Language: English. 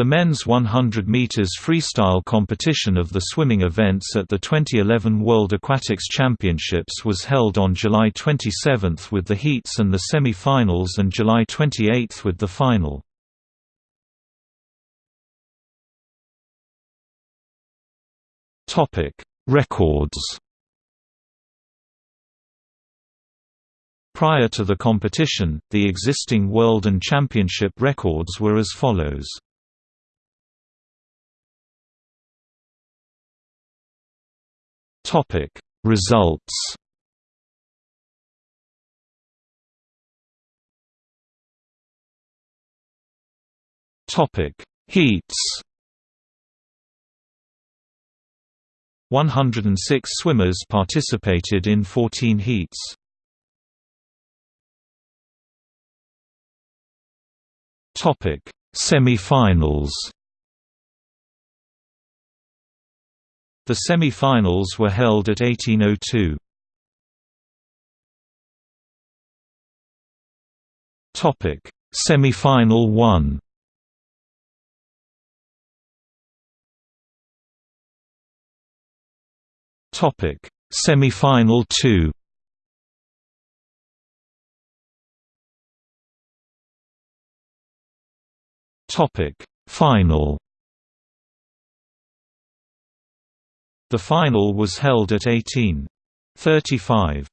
The men's 100 meters freestyle competition of the swimming events at the 2011 World Aquatics Championships was held on July 27 with the heats and the semi-finals and July 28 with the final. Topic: Records. Prior to the competition, the existing world and championship records were as follows. Topic. Results Topic. Heats 106 swimmers participated in 14 heats. Topic. Semi-finals The semi-finals were held at 1802. Topic: Semi-final 1. Topic: Semi-final 2. Topic: Final The final was held at 1835.